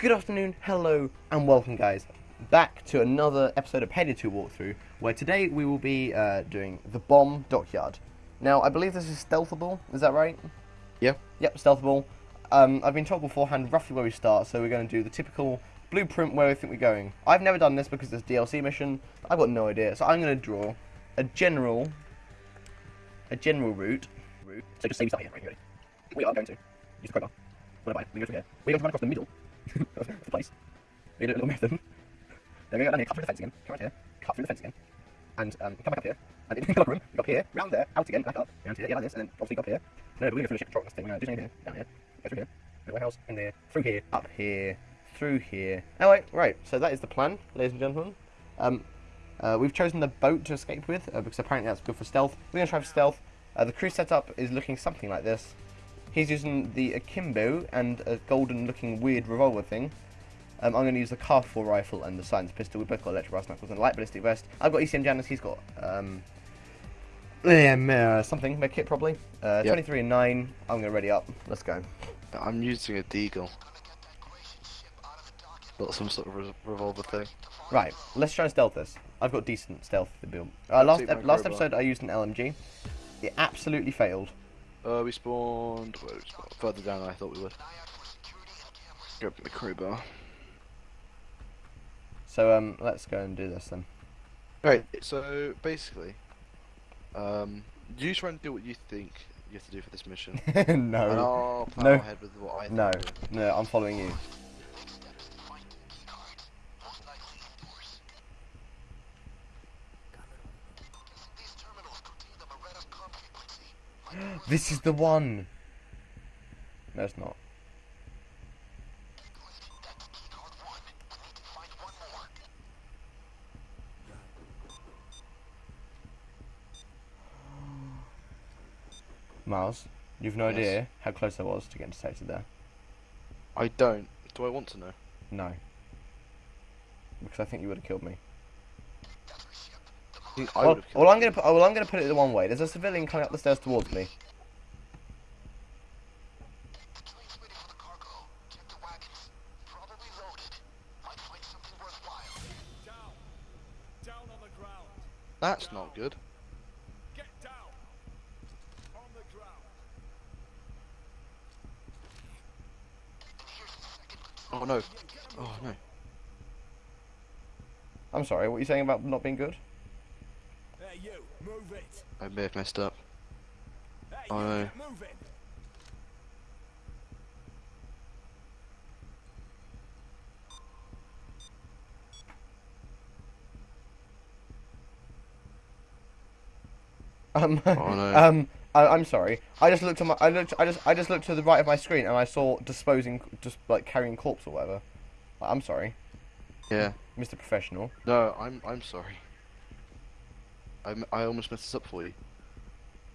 Good afternoon, hello, and welcome, guys, back to another episode of Payday 2 walkthrough, where today we will be uh, doing the bomb dockyard. Now, I believe this is stealthable, is that right? Yeah. Yep, stealthable. Um, I've been told beforehand roughly where we start, so we're going to do the typical blueprint where we think we're going. I've never done this because it's DLC mission. I've got no idea, so I'm going to draw a general, a general route. route. So just say we start here, right? We are going to use the crowbar. What about we go through here? We're going to run across the middle to do a little marathon. Then we're go down here, cut through the fence again, come right here, cut through the fence again, and um, come back up here. And in the room, we go up here, round there, out again, back up, round here, yeah, like this, and then obviously go up here. No, we're going to go through the ship thing. We're going to do here, down here, go through here, the warehouse, in there, through here, up here, through here. Wait, right. So that is the plan, ladies and gentlemen. Um, uh, we've chosen the boat to escape with uh, because apparently that's good for stealth. We're going to try for stealth. Uh, the crew setup is looking something like this. He's using the akimbo and a golden-looking weird revolver thing. Um, I'm going to use the Car-4 rifle and the Science pistol. We've both got electric brass knuckles and a light ballistic vest. I've got ECM jammer. He's got um, uh, something, med kit probably. Uh, Yep. 23 and 9. I'm going to ready up. Let's go. I'm using a deagle. Not some sort of re- revolver thing. Right, let's try and stealth this. I've got decent stealth to build. Uh, last last episode I used an LMG. It absolutely failed. Uh, we spawned. Where did we spawn? Further down than I thought we would. Grab my crowbar. So um, let's go and do this then. Right. So basically, um, you try and do what you think you have to do for this mission, and no, No. ahead with what I think. no, no. I'm following you. This is the one. No, it's not. Miles, you've no Yes. idea how close I was to getting detected there. I don't. Do I want to know? No. Because I think you would have killed me. I Well, would have killed well, I'm gonna put. Well, I'm gonna put it the one way. There's a civilian coming up the stairs towards me. Down. Down on the ground. That's not good. Get down. On the ground. Oh no. Oh no. I'm sorry. What are you saying about not being good? Hey, you. Move it. I may have messed up. Hey, Oh, you. no. Um. Oh, no. um. I, I'm sorry. I just looked at my. I looked. I just. I just looked to the right of my screen and I saw disposing, just like carrying corpse or whatever. I'm sorry, Yeah. Mr. Professional. No, I'm I'm sorry. I'm, I almost messed this up for you.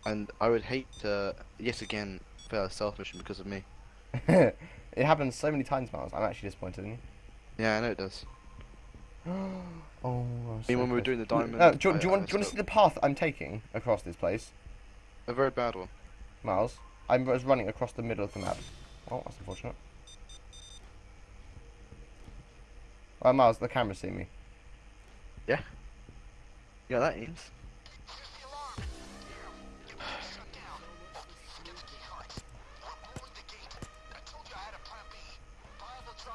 And I would hate to yet again fail a stealth mission because of me. it happens so many times, Miles. I'm actually disappointed in you. Yeah, I know it does. oh. I'm I mean, when we were doing the diamond, Uh, do, you, I- do you want? Do you want to see the path I'm taking across this place, A very bad one. Miles? I was running across the middle of the map. Oh, that's unfortunate. Oh, Miles, the camera's seeing me. Yeah, that is.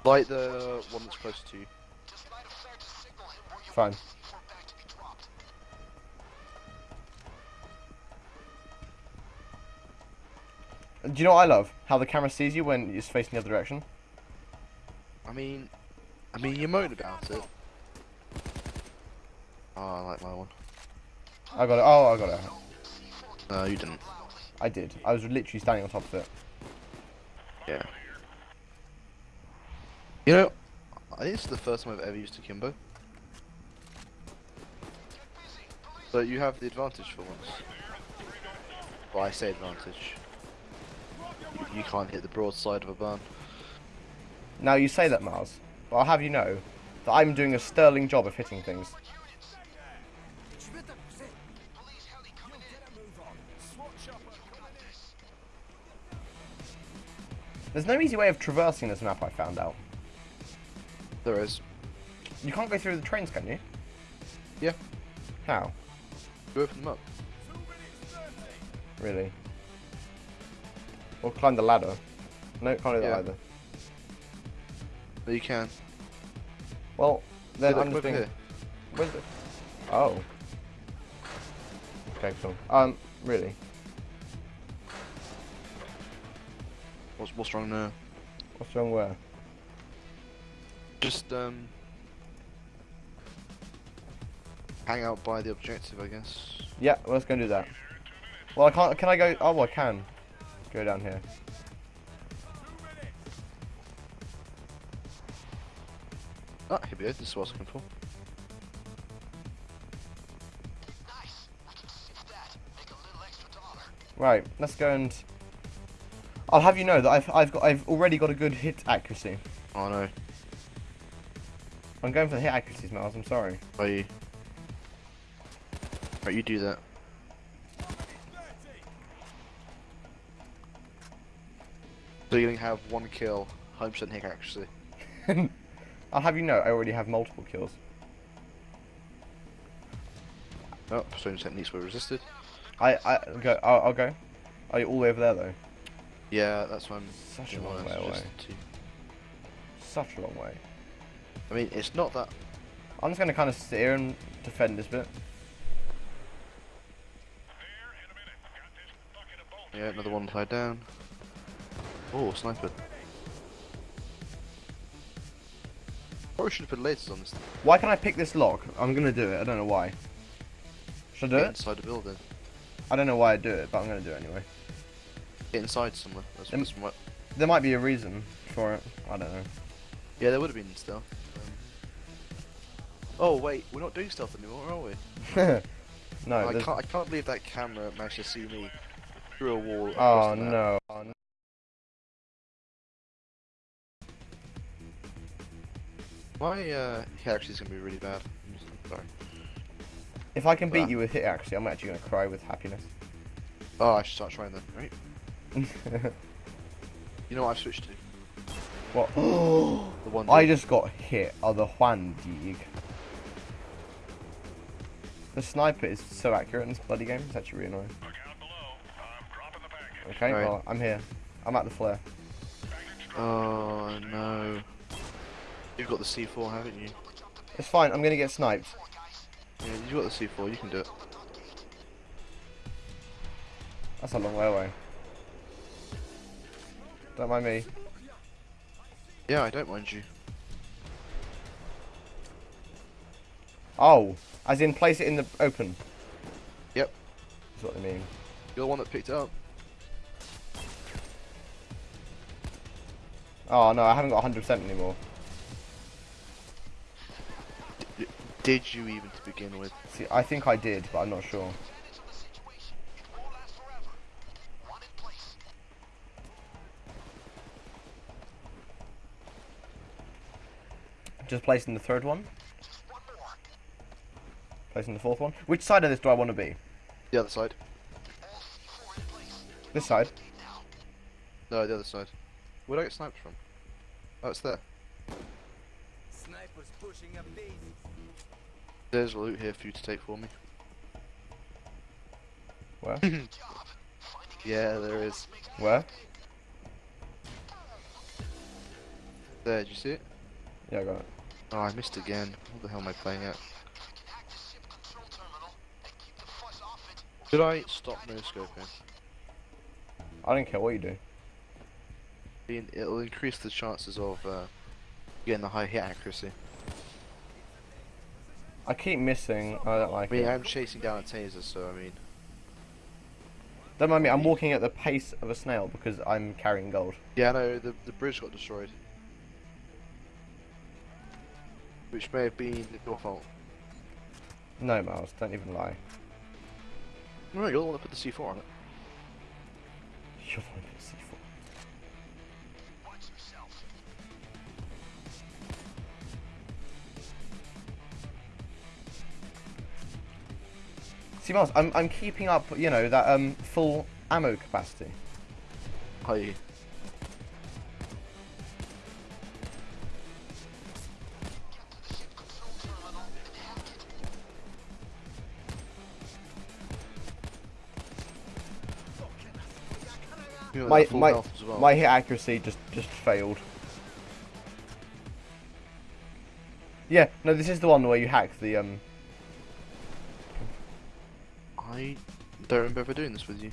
Like the one that's close to you. Fine. Do you know what I love? How the camera sees you when it's facing the other direction. I mean, I mean, you moan about it. Oh, I like my one. I got it. Oh, I got it. No, you didn't. I did. I was literally standing on top of it. Yeah. You know, I think this is the first time I've ever used Akimbo. So you have the advantage for once. Well, I say advantage. You, you can't hit the broadside of a barn. Now you say that, Miles, but I'll have you know that I'm doing a sterling job of hitting things. There's no easy way of traversing this map, I found out. There is. You can't go through the trains, can you? Yeah. How? You open them up. Two minutes thirty. Really? Or climb the ladder. No, can't do the Yeah. ladder. No, you can. Well, then I'm just look thinking. here. Where's it? Oh. Okay, cool. Um, really? What's, what's wrong there? What's wrong where? Just, um... Hang out by the objective, I guess. Yeah, well, let's go and do that. Well, I can't. Can I go? Oh, well, I can. Go down here. Ah, here we go. This is what I was looking for. Right, let's go and. I'll have you know that I've I've got I've already got a good hit accuracy. Oh no. I'm going for the hit accuracies, Miles. I'm sorry. Are you? Right, you do that. So you only have one kill, 100% hit accuracy. I'll have you know I already have multiple kills. Oh, pursuing techniques were resisted. I I go. I'll, I'll go. Are you all the way over there though? Yeah, that's what I'm Such a long way away. resisted to. Such a long way. I mean, it's not that. I'm just gonna kind of sit here and defend this bit. Yeah, another one tied down. Oh, sniper. Probably should have put lasers on this. thing. Why can I pick this lock? I'm gonna do it. I don't know why. Should I do Get it? inside the building. I don't know why I do it, but I'm gonna do it anyway. Get inside somewhere. That's, that's what. There might be a reason for it. I don't know. Yeah, there would have been stealth. Um, oh wait, we're not doing stealth anymore, are we? no. I there's- can't. I can't believe that camera managed to see me through a wall. Oh across the map. no. Oh, no. My uh, hit actually is gonna be really bad. Sorry. If I can beat Ah. you with hit accuracy, I'm actually gonna cry with happiness. Oh, I should start trying then. Right. You know what I've switched to? what? The one. I just got hit on the Juan Dig. The sniper is so accurate in this bloody game. It's actually really annoying. Okay, Alright. well, I'm here. I'm at the flare. Oh no. You've got the C4, haven't you? It's fine. I'm gonna get sniped. Yeah, you've got the C4. You can do it. That's a long way away. Don't mind me. Yeah, I don't mind you. Oh, as in place it in the open. Yep. That's what I mean. You're the one that picked it up. Oh no, I haven't got 100% anymore. Did you even to begin with? See, I think I did, but I'm not sure. Just placing the third one. Placing the fourth one. Which side of this do I want to be? The other side. This side. No, the other side. Where do I get sniped from? Oh, it's there. Snipers pushing up daisies. There's loot here for you to take for me. Where? Yeah, there is. Where? There, did you see it? Yeah, I got it. Oh, I missed again. What the hell am I playing at? Should I stop no scoping? I don't care what you do. It'll increase the chances of uh, getting the high hit accuracy. I keep missing. I don't I like mean, it. I'm chasing down a taser, so I mean, Don't mind me. I'm walking at the pace of a snail because I'm carrying gold. yeah, no, the the bridge got destroyed, which may have been your fault. No, Miles. Don't even lie. No, you're the one that put the C4 on it. You're the one who's C4. See, Miles, I'm I'm keeping up. You know that um full ammo capacity. Are you? My my well. my hit accuracy just just failed. Yeah, no, this is the one where you hack the um. I don't remember ever doing this with you.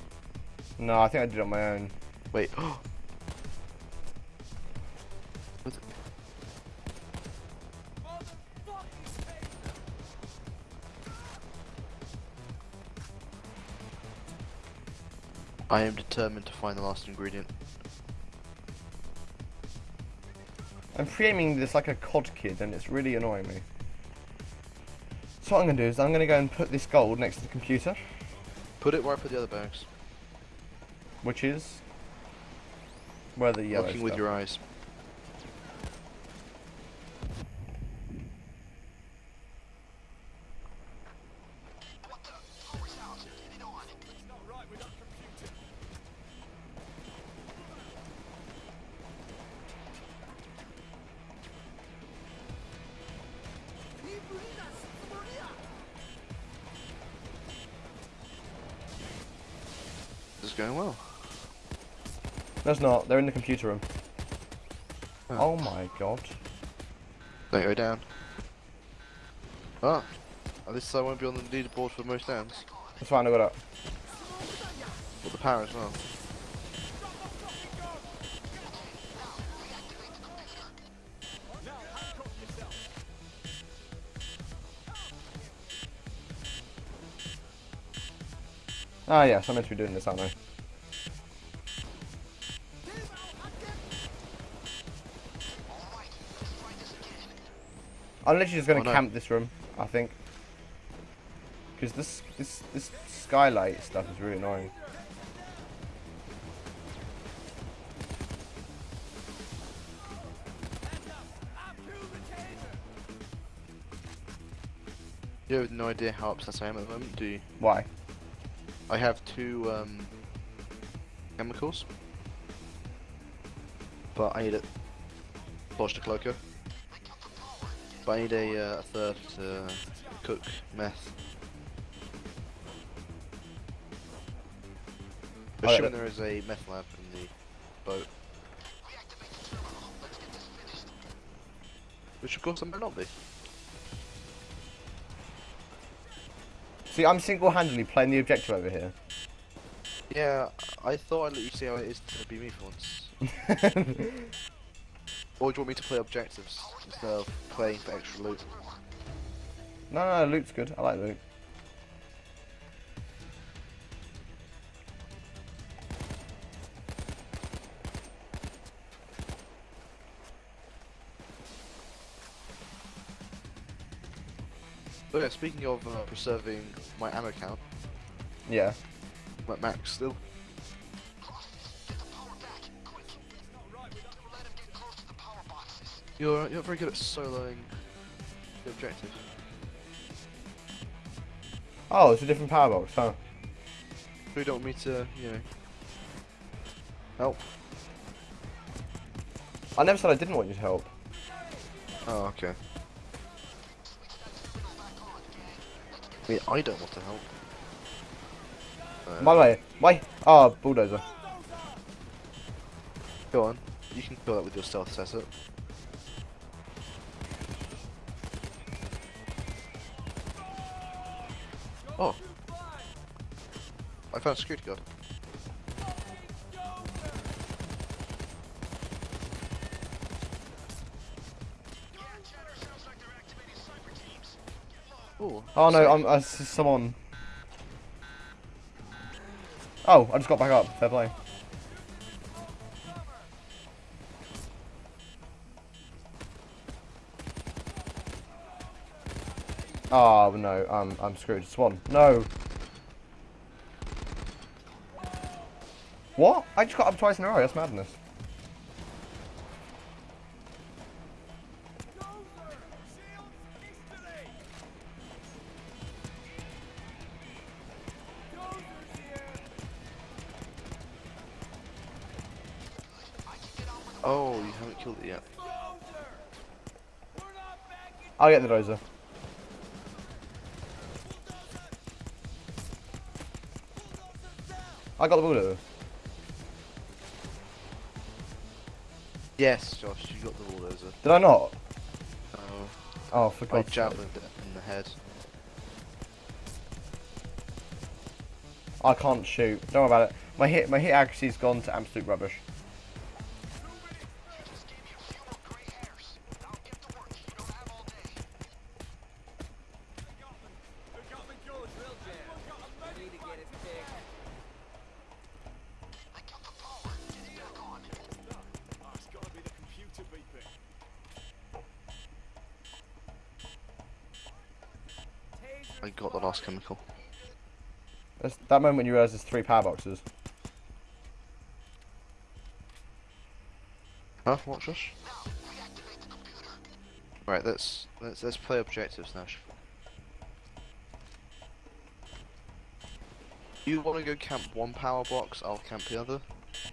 No, I think I did it on my own. Wait. I am determined to find the last ingredient. I'm pre-aiming this like a COD kid, and it's really annoying me. So what I'm gonna do is I'm gonna go and put this gold next to the computer, Put it where I put the other bags. which is where the yellow. Looking with your eyes. It's not. They're in the computer room. Oh. Oh my god. Don't go down. Ah. At least I won't be on the leaderboard for most downs. That's fine. I got up. But the power as well. Now handcuff yourself. Ah, yes, I'm meant to be doing this, aren't I? I'm literally just gonna Oh, no. camp this room, I think. Because this this this skylight stuff is really annoying. You have no idea how upset I am at the moment, do you? Why? I have two um, chemicals, but I need a Bosch de Cloaker. I need a, uh, a third to cook meth. Assuming that- there is a meth lab in the boat. Which of course there might not be. See, I'm single-handedly playing the objective over here. Yeah, I thought I'd let you see how it is to be me for once. Or do you want me to play objectives instead of playing for extra loot? no, no, loot's good. I like loot. Oh yeah, speaking of uh, preserving my ammo count, Yeah. I'm at max still. You're you're very good at soloing the objective. Oh, it's a different power box, huh? You don't want me to, you know, help? I never said I didn't want you to help. Oh, okay. I mean, I don't want to help. Uh, the way, my oh bulldozer. Go on. You can kill that with your stealth setup. I found a security guard. Ooh, Oh no. I'm uh, someone. Oh, I just got back up. Fair play. Oh no, I'm I'm screwed. Swan, no. What? I just got up twice in a row. That's madness. Oh, you haven't killed it yet. I'll get the dozer. I got the bulldozer. Yes, Josh, you got the bulldozer. Did I not? Oh, Oh, for I God's sake. javelined it in the head. I can't shoot. Don't worry about it. My hit, my hit accuracy's gone to absolute rubbish. I got the last chemical. That's that moment when you realise there's three power boxes. Huh? What, Josh? Right, let's let's let's play objectives now. You want to go camp one power box? I'll camp the other.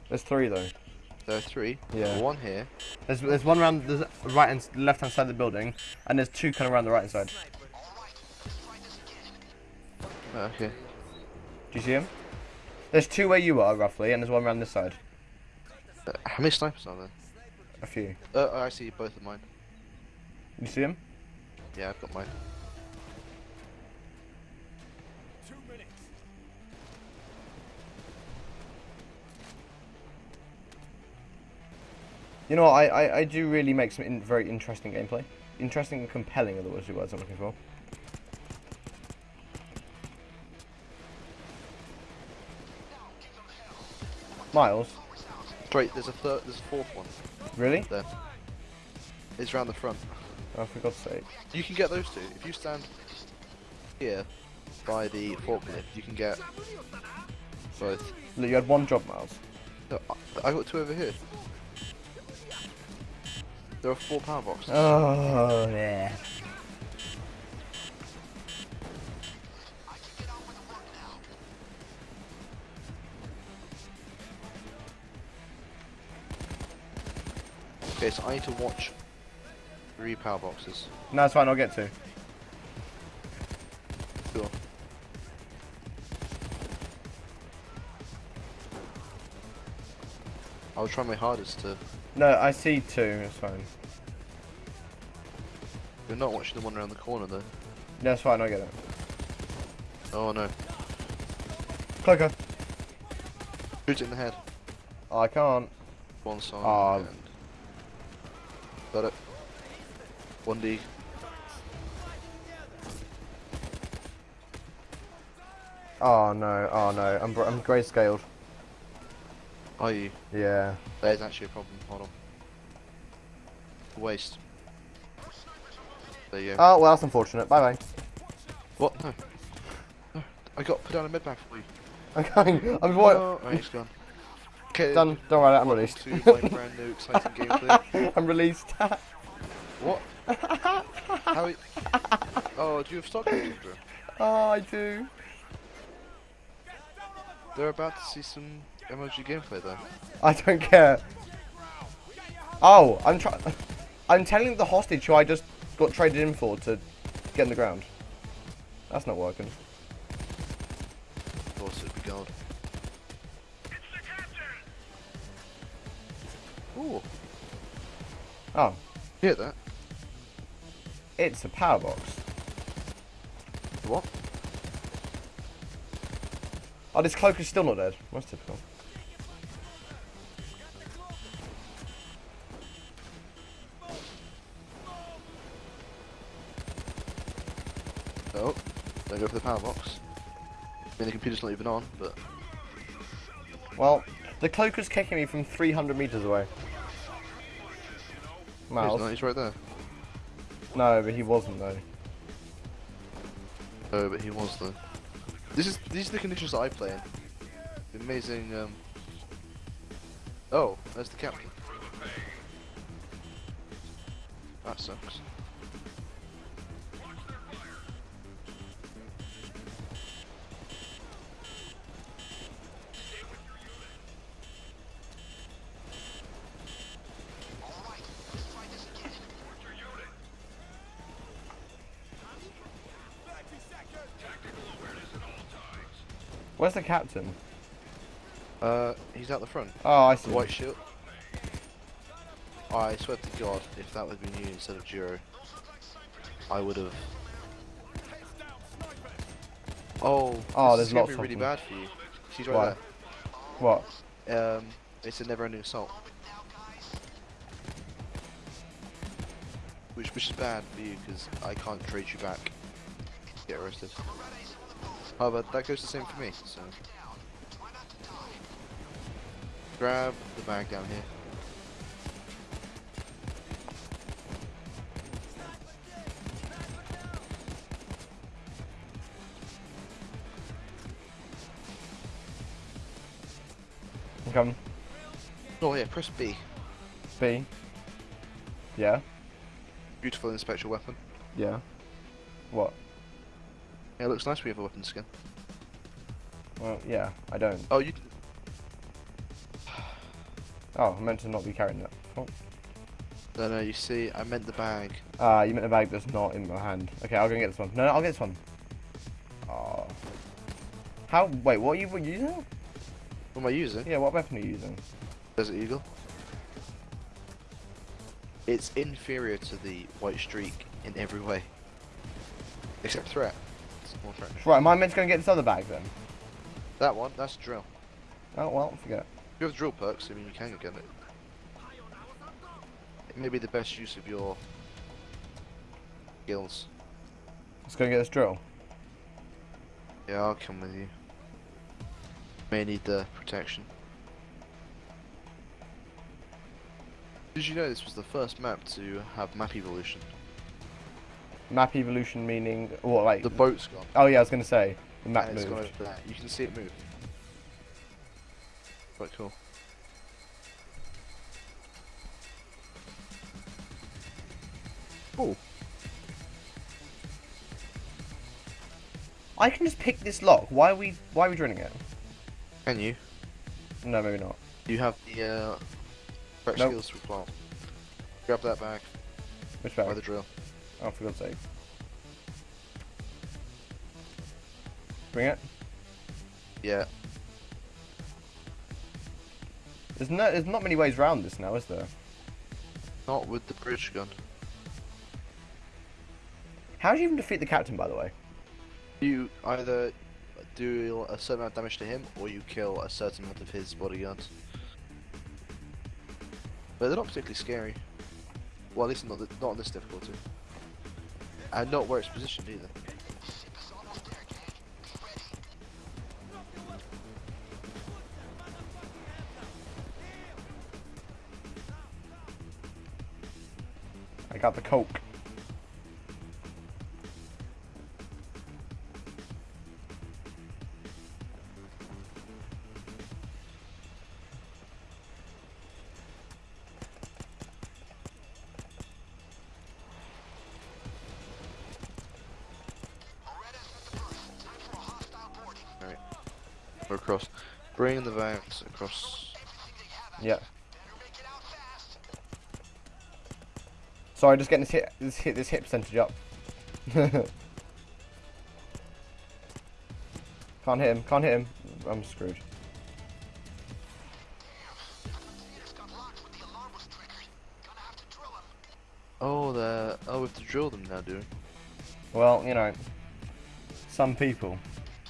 There's three though. There are three. Yeah. One here. There's there's one around the right and left hand side of the building, and there's two kind of around the right hand side. Oh, okay. Do you see him? There's two where you are roughly, and there's one around this side. Uh, how many snipers are there? A few. Uh, I see both of mine. You see him? Yeah, I've got mine. Two minutes. You know what? I, I, I do really make some in, very interesting gameplay. Interesting and compelling are the words, the words I'm looking for. Miles? Wait, there's a third. There's a fourth one Really? there. It's round the front. Oh, for God's sake. You can get those two if you stand here by the forklift. You can get both. Look, you had one job, Miles. No, I I got two over here. There are four power boxes. Oh, yeah. Okay, so I need to watch three power boxes. No, it's fine, I'll get to. Cool. I'll try my hardest to. No, I see two, it's fine. You're not watching the one around the corner though. No, it's fine, I'll get it. Oh no. Cloaker. Shoot it in the head. Oh, I can't. One side. Ah. and- Got it. One D. Oh no, oh no, I'm, I'm grayscaled. Are you? Yeah. There's actually a problem. Hold on. Waste. There you go. Oh, well, that's unfortunate. Bye bye. what? No. No. I got put down a med bag for you. I'm going. I'm what? Oh, right, it's gone. Okay. Done. Don't worry, I'm released. To my brand new exciting gameplay. I'm released. What? How? Oh, do you have stock footage, bro? oh, I do. They're about to see some emoji gameplay though. I don't care. Oh, I'm trying. I'm telling the hostage who I just got traded in for to get in the ground. That's not working. Of course, it'd be gold. Ooh, Oh, hear that? It's a power box. What? Oh, this cloak is still not dead. That's typical. Oh, don't go for the power box. I mean, the computer's not even on, but Well, the cloak was kicking me from 300 meters away. he's Miles. not. He's right there. No, but he wasn't though. Oh, but he was though. This is these are the conditions that I play in. The amazing. Um... Oh, there's the captain. That sucks. Where's the captain? Uh, he's out the front. Oh, I see. White shield. I swear to God, if that would have been you instead of Jiro, I would have. Oh, Oh, this there's gonna lots be really bad for you. She's Why? right What? Um, it's a never-ending assault. Which, which is bad for you because I can't trade you back. Get arrested. Oh, However, that goes the same for me. So grab the bag down here. Come. Oh yeah, press B. B. Yeah. Beautiful inspector weapon. Yeah. What? Yeah, it looks nice we have a weapon skin. Well, yeah. I don't. Oh, you. Oh, I meant to not be carrying that. Oh. No, no. You see, I meant the bag. Ah, you meant the bag that's not in my hand. Okay, I'll go and get this one. No, no I'll get this one. Oh. How? Wait, what are you using? What am I using? Yeah, what weapon are you using? Desert Eagle. It's inferior to the White Streak in every way. Except threat. It's more threat. Right, am I meant to go and get this other bag then? That one, that's drill. Oh, well, forget. If you have drill perks, I mean, you can go get it. It may be the best use of your skills. Let's go and get this drill. Yeah, I'll come with you. May need the protection. Did you know this was the first map to have map evolution? Map evolution meaning, what, like... The boat's gone. Oh yeah, I was going to say, the map and gone moved. You can see it move. Quite cool. Oh, I can just pick this lock. Why are we, why are we drilling it? can you? No, maybe not. You have the uh, correct Nope. skills to plant. Grab that back Which bag? by bag? the drill. Oh, for God's sake. Bring it. Yeah. There's no, there's not many ways around this now, is there? Not with the bridge gun. How do you even defeat the captain, by the way? You either do a certain amount of damage to him, or you kill a certain amount of his bodyguards. But they're not particularly scary. Well, at least not, th- not on this difficulty. And not where it's positioned either. I got the coke. Across. Bring the vans across. Yeah. Sorry, just getting this hit, this hit, this hit percentage up. can't hit him. Can't hit him. I'm screwed. Oh, the oh, we have to drill them now, do we? Well, you know, some people.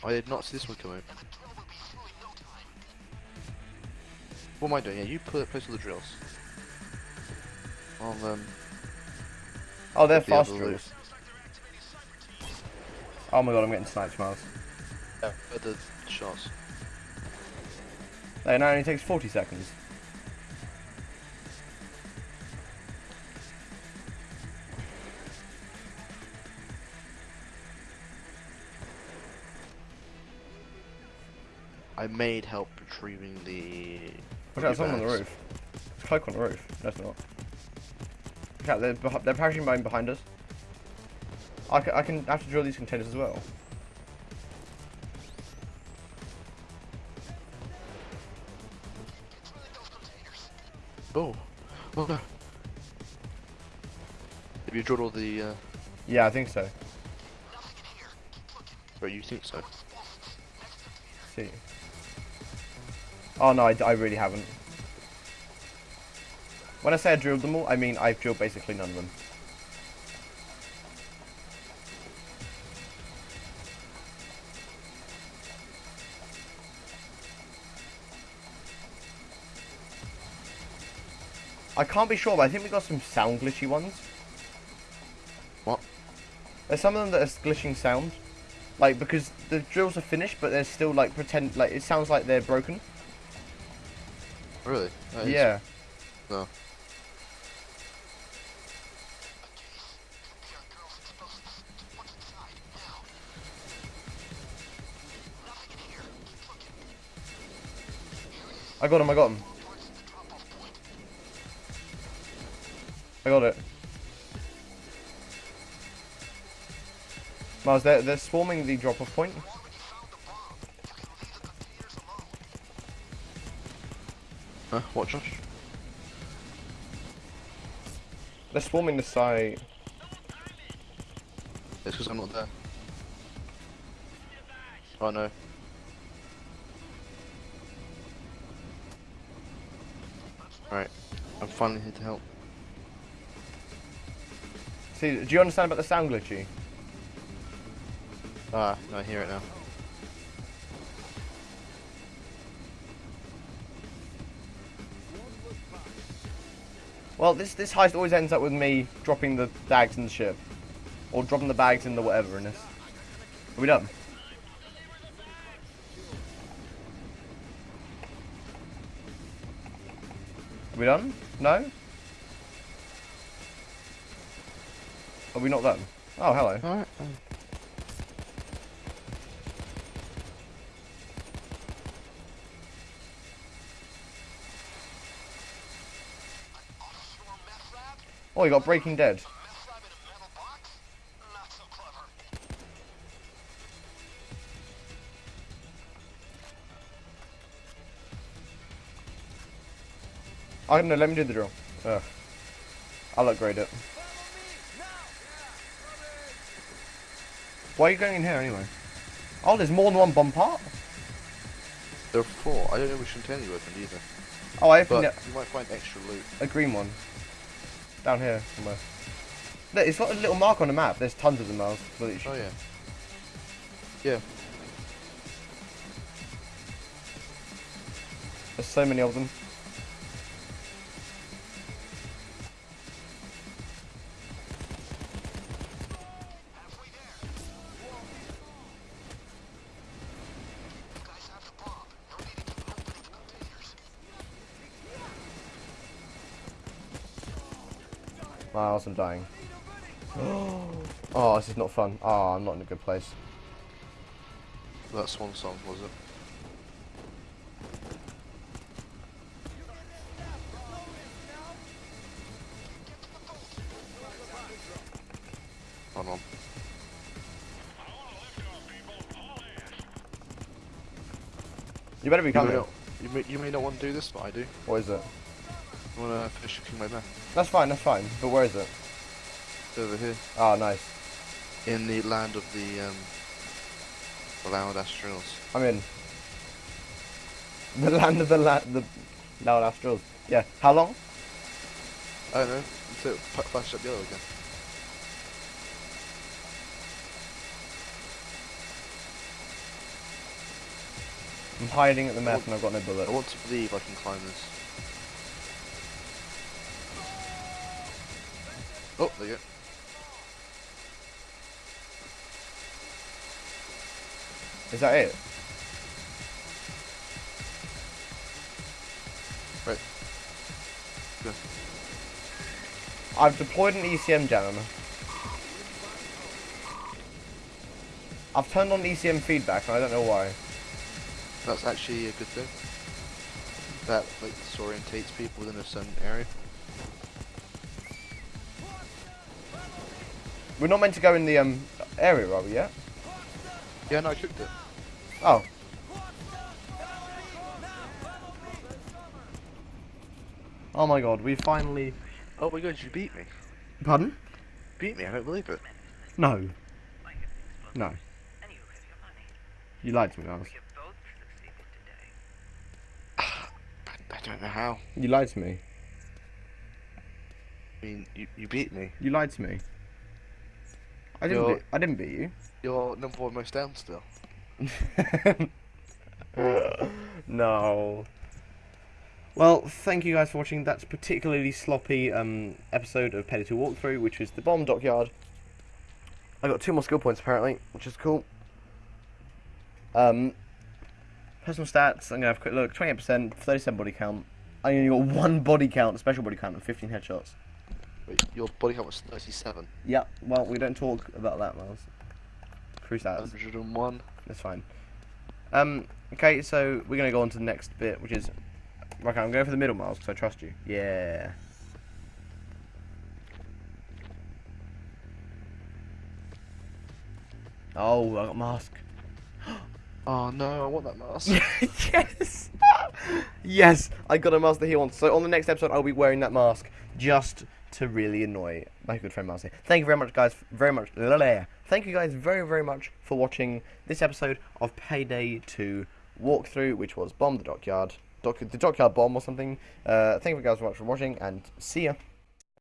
I did not see this one coming. What am I doing? Yeah, you put place all the drills. I'll um. Oh, they're put the fast drills. Oh my god, I'm getting sniped, Miles. Yeah, put the shots. Hey, no, it only takes 40 seconds. I made help retrieving the. Watch out, someone on the roof. There's cloak on the roof. No, it's not. Look out, they're, they're parachuting behind, behind us. I can, I can have to drill these containers as well. Oh, oh no. Have you drilled all the? Uh, Yeah, I think so. or you think so? see. Oh no, I, I really haven't. When I say I drilled them all, I mean I've drilled basically none of them. I can't be sure, but I think we got some sound glitchy ones. What? There's some of them that are glitching sound. Like, because the drills are finished, but they're still, like, pretend, like, it sounds like they're broken. Really? Is- yeah. No. I got him, I got him. I got it. Miles, they're, they're swarming the drop-off point. Huh? What, Josh? They're swarming the site. It's because I'm not there. Oh no. Alright. I'm finally here to help. See, do you understand about the sound glitchy? Ah, no, I hear it now. Well, this this heist always ends up with me dropping the bags in the ship. Or dropping the bags in the whatever in this. Are we done? Are we done? No? Are we not done? Oh, hello. Alright. Oh, you got Breaking Dead. Oh, I don't know, let me do the drill. I'll upgrade it. Why are you going in here anyway? Oh, there's more than one bomb part? There are four. I don't know which container you opened either. Oh, I But opened it, you might find extra loot. a green one. Down here somewhere. Look, it's got a little mark on the map. There's tons of them, Miles. But it should- Oh yeah. Yeah. There's so many of them. Miles, I'm dying. Oh, this is not fun. Oh, I'm not in a good place. That swan song was it? Hold on. You better be You may, coming. not, you, may, you may not want to do this, but I do. What is it? I want to finish cooking my meth. That's fine, that's fine. But where is it? It's over here. Oh, nice. In the land of the, um, the loud astrals. I'm in. The land of the la the loud astrals. Yeah. How long? I don't know. Until it flashed up yellow again. I'm hiding at the meth and I've got no bullet. I want to believe I can climb this. Oh, there you go. Is that it? Right. Good. I've deployed an ECM jammer. I've turned on ECM feedback and I don't know why. That's actually a good thing. That like disorientates people within a certain area. We're not meant to go in the um area, are we yet? Yeah, no, I cooked it. Oh. Oh my god, we finally... Oh my god, you beat me. Pardon? Beat me, I don't believe it. No. No. You have your money. You lied to me, Miles. You both succeeded today. I don't know how. You lied to me. I mean, you, you beat me. You lied to me. I didn't. You're- Beat, I didn't beat you. You're number one most down still. no. Well, thank you guys for watching. That's particularly sloppy um, episode of Payday 2 Walkthrough, which was the bomb dockyard. I got two more skill points apparently, which is cool. Um, personal stats. I'm gonna have a quick look. 28%, 37 body count. I only got one body count, special body count, and 15 headshots. Wait, your body count was 37. Yeah. Well, we don't talk about that, Miles. Crew stats. 101. That's fine. Um, okay, so we're gonna go on to the next bit, which is okay. I'm going for the middle miles because I trust you. Yeah. Oh, I got mask. Oh no, I want that mask. yes. yes, I got a mask that he wants. So on the next episode, I'll be wearing that mask just to really annoy my good friend here. Thank you very much, guys. Very much. Thank you guys very very much for watching this episode of Payday 2 walkthrough, which was bomb the dockyard, dock, the dockyard bomb or something. Uh, thank you guys very much for watching, and see ya.